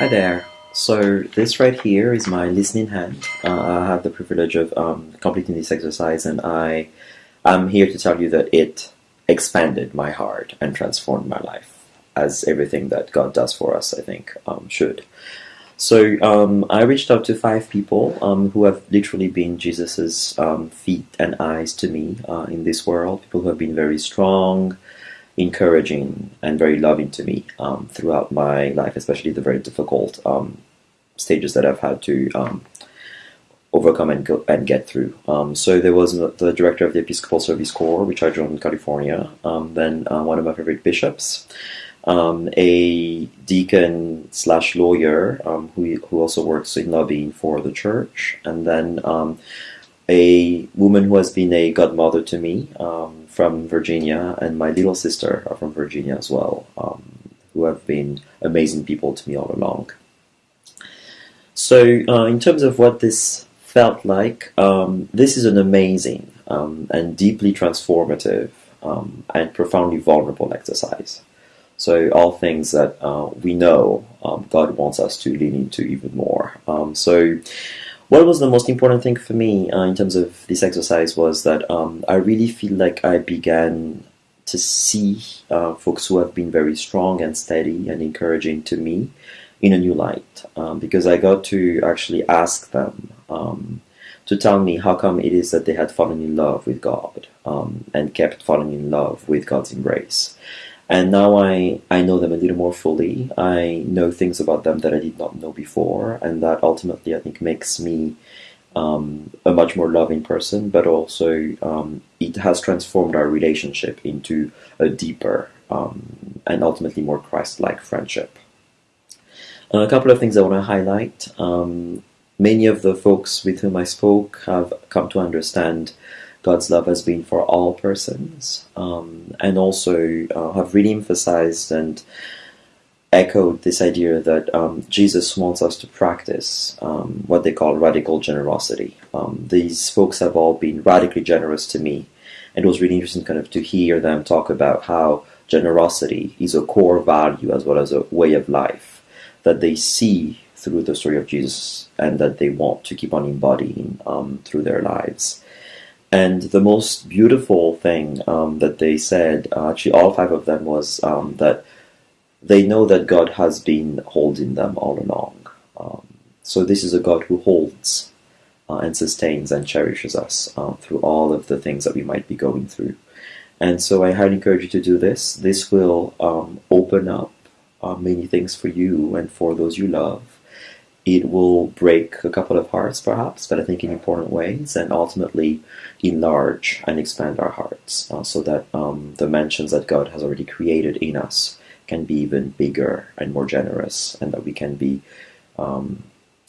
Hi there. So this right here is my listening hand. Uh, I have the privilege of um, completing this exercise, and I am here to tell you that it expanded my heart and transformed my life, as everything that God does for us, I think, um, should. So um, I reached out to five people um, who have literally been Jesus's um, feet and eyes to me uh, in this world. People who have been very strong, encouraging and very loving to me um, throughout my life, especially the very difficult um, stages that I've had to um, overcome and go and get through. Um, so there was the director of the Episcopal Service Corps, which I joined in California. Um, then uh, one of my favorite bishops, um, a deacon slash lawyer who who also works in lobbying for the church, and then a woman who has been a godmother to me um, from Virginia, and my little sister are from Virginia as well, um, who have been amazing people to me all along. So, uh, in terms of what this felt like, um, this is an amazing um, and deeply transformative um, and profoundly vulnerable exercise. So, all things that uh, we know um, God wants us to lean into even more. so, what was the most important thing for me uh, in terms of this exercise was that um, I really feel like I began to see uh, folks who have been very strong and steady and encouraging to me in a new light um, because I got to actually ask them um, to tell me how come it is that they had fallen in love with God um, and kept falling in love with God's embrace. And now I, I know them a little more fully. I know things about them that I did not know before, and that ultimately I think makes me um, a much more loving person, but also um, it has transformed our relationship into a deeper um, and ultimately more Christ like friendship. A couple of things I want to highlight. Um, many of the folks with whom I spoke have come to understand God's love has been for all persons, um, and also uh, have really emphasized and echoed this idea that um, Jesus wants us to practice um, what they call radical generosity. Um, these folks have all been radically generous to me, and it was really interesting kind of to hear them talk about how generosity is a core value as well as a way of life that they see through the story of Jesus and that they want to keep on embodying um, through their lives. And the most beautiful thing um, that they said, uh, actually, all five of them, was um, that they know that God has been holding them all along. Um, so, this is a God who holds uh, and sustains and cherishes us uh, through all of the things that we might be going through. And so, I highly encourage you to do this. This will um, open up uh, many things for you and for those you love it will break a couple of hearts, perhaps, but I think in important ways, and ultimately enlarge and expand our hearts uh, so that um, the mansions that God has already created in us can be even bigger and more generous, and that we can be um,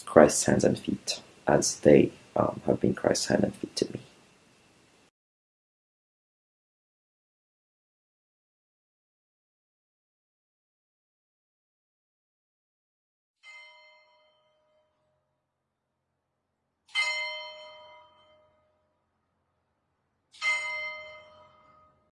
Christ's hands and feet as they um, have been Christ's hands and feet to me.